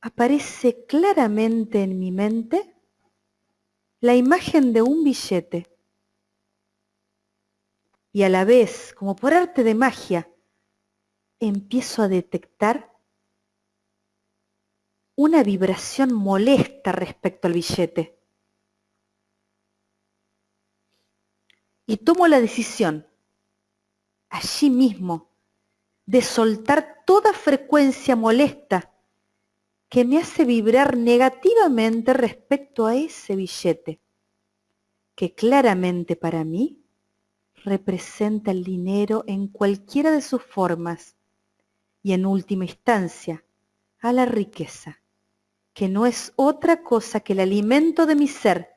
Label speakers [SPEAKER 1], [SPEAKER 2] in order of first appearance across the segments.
[SPEAKER 1] aparece claramente en mi mente la imagen de un billete. Y a la vez, como por arte de magia, empiezo a detectar una vibración molesta respecto al billete. Y tomo la decisión, allí mismo, de soltar toda frecuencia molesta que me hace vibrar negativamente respecto a ese billete, que claramente para mí representa el dinero en cualquiera de sus formas y en última instancia a la riqueza, que no es otra cosa que el alimento de mi ser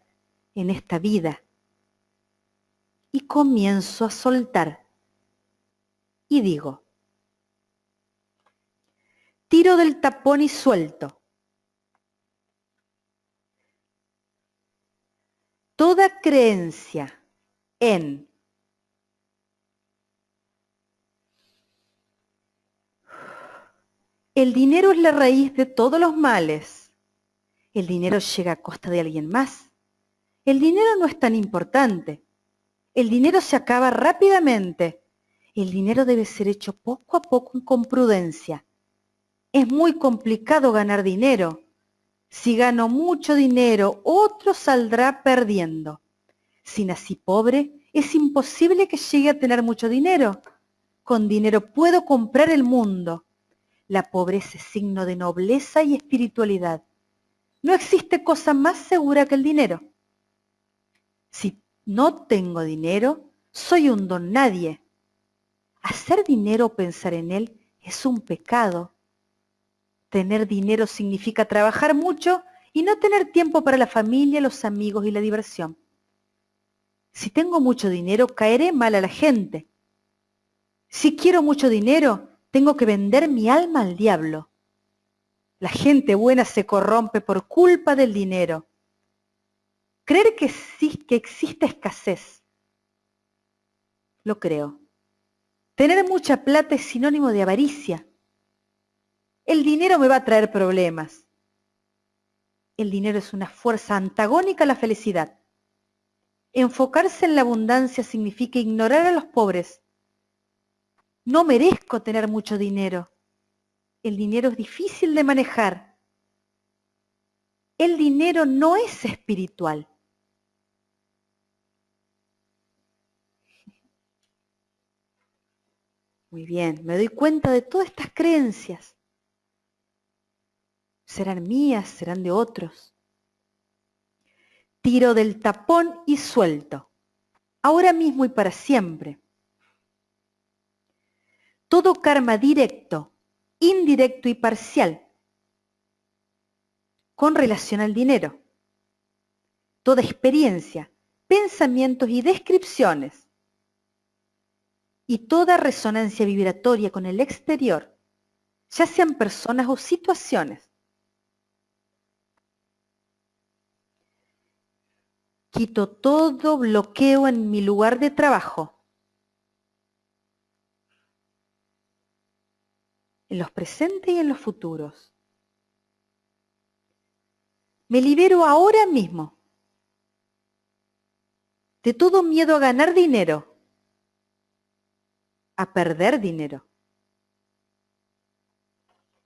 [SPEAKER 1] en esta vida. Y comienzo a soltar y digo, tiro del tapón y suelto. Toda creencia en el dinero es la raíz de todos los males. El dinero llega a costa de alguien más. El dinero no es tan importante. El dinero se acaba rápidamente. El dinero debe ser hecho poco a poco con prudencia. Es muy complicado ganar dinero. Si gano mucho dinero, otro saldrá perdiendo. Si nací pobre, es imposible que llegue a tener mucho dinero. Con dinero puedo comprar el mundo. La pobreza es signo de nobleza y espiritualidad. No existe cosa más segura que el dinero. Si no tengo dinero, soy un don nadie. Hacer dinero o pensar en él es un pecado. Tener dinero significa trabajar mucho y no tener tiempo para la familia, los amigos y la diversión. Si tengo mucho dinero, caeré mal a la gente. Si quiero mucho dinero, tengo que vender mi alma al diablo. La gente buena se corrompe por culpa del dinero. Creer que, existe escasez. Lo creo. Tener mucha plata es sinónimo de avaricia. El dinero me va a traer problemas. El dinero es una fuerza antagónica a la felicidad. Enfocarse en la abundancia significa ignorar a los pobres. No merezco tener mucho dinero. El dinero es difícil de manejar. El dinero no es espiritual. Muy bien, me doy cuenta de todas estas creencias serán mías, serán de otros. Tiro del tapón y suelto, ahora mismo y para siempre. Todo karma directo, indirecto y parcial con relación al dinero. Toda experiencia, pensamientos y descripciones y toda resonancia vibratoria con el exterior, ya sean personas o situaciones, Quito todo bloqueo en mi lugar de trabajo. En los presentes y en los futuros. Me libero ahora mismo de todo miedo a ganar dinero, a perder dinero,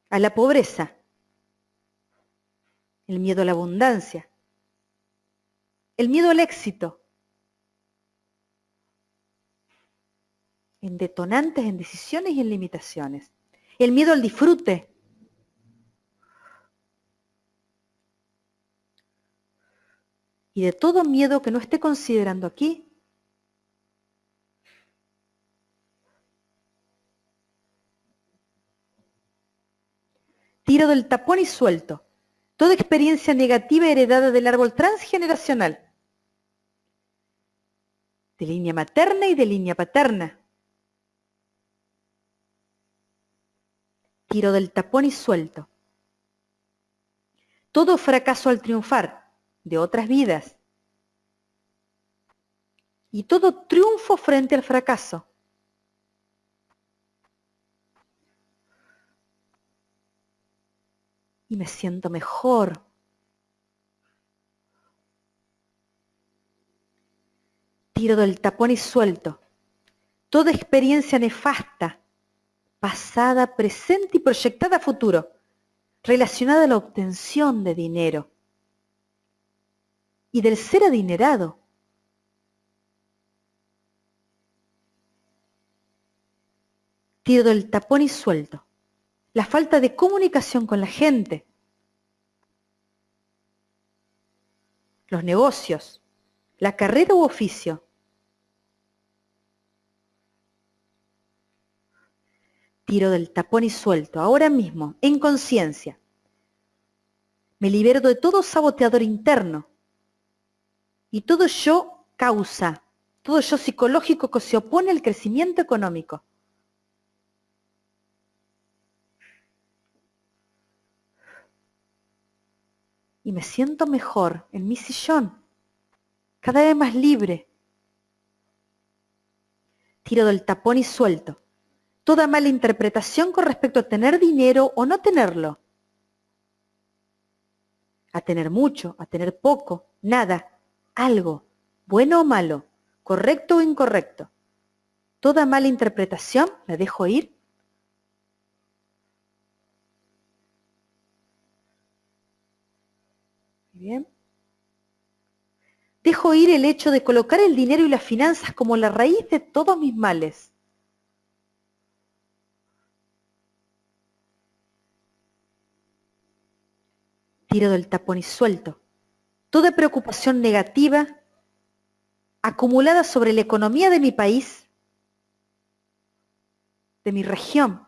[SPEAKER 1] a la pobreza, el miedo a la abundancia, el miedo al éxito. En detonantes, en decisiones y en limitaciones. El miedo al disfrute. Y de todo miedo que no esté considerando aquí, tiro del tapón y suelto toda experiencia negativa heredada del árbol transgeneracional, de línea materna y de línea paterna. Tiro del tapón y suelto. Todo fracaso al triunfar de otras vidas. Y todo triunfo frente al fracaso. Y me siento mejor. Tiro del tapón y suelto. Toda experiencia nefasta, pasada, presente y proyectada a futuro, relacionada a la obtención de dinero y del ser adinerado. Tiro del tapón y suelto. La falta de comunicación con la gente. Los negocios. La carrera u oficio. Tiro del tapón y suelto, ahora mismo, en conciencia. Me libero de todo saboteador interno y todo yo causa, todo yo psicológico que se opone al crecimiento económico. Y me siento mejor en mi sillón, cada vez más libre. Tiro del tapón y suelto. Toda mala interpretación con respecto a tener dinero o no tenerlo. A tener mucho, a tener poco, nada algo, bueno o malo, correcto o incorrecto. Toda mala interpretación la dejo ir. Bien. Dejo ir el hecho de colocar el dinero y las finanzas como la raíz de todos mis males. Tiro del tapón y suelto. Toda preocupación negativa acumulada sobre la economía de mi país, de mi región.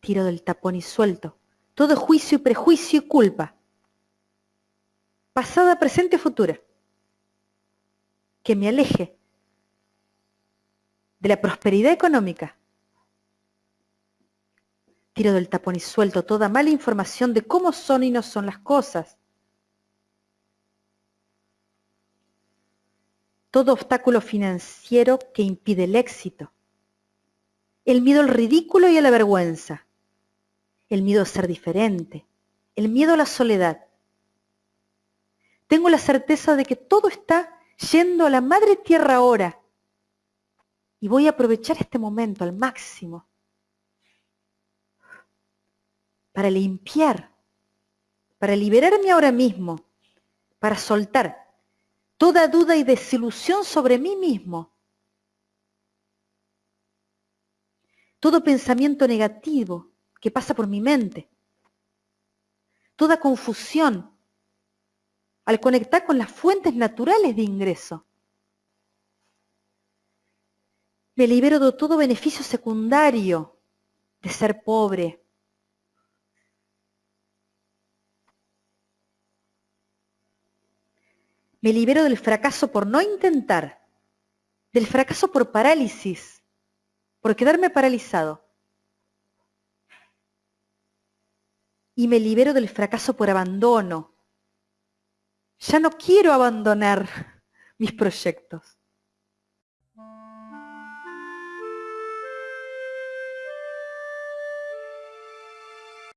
[SPEAKER 1] Tiro del tapón y suelto. Todo juicio y prejuicio y culpa, pasada, presente, futura, que me aleje de la prosperidad económica Tiro del tapón y suelto toda mala información de cómo son y no son las cosas. Todo obstáculo financiero que impide el éxito. El miedo al ridículo y a la vergüenza. El miedo a ser diferente. El miedo a la soledad. Tengo la certeza de que todo está yendo a la madre tierra ahora. Y voy a aprovechar este momento al máximo para limpiar, para liberarme ahora mismo, para soltar toda duda y desilusión sobre mí mismo. Todo pensamiento negativo que pasa por mi mente. Toda confusión al conectar con las fuentes naturales de ingreso. Me libero de todo beneficio secundario de ser pobre, Me libero del fracaso por no intentar, del fracaso por parálisis, por quedarme paralizado. Y me libero del fracaso por abandono. Ya no quiero abandonar mis proyectos.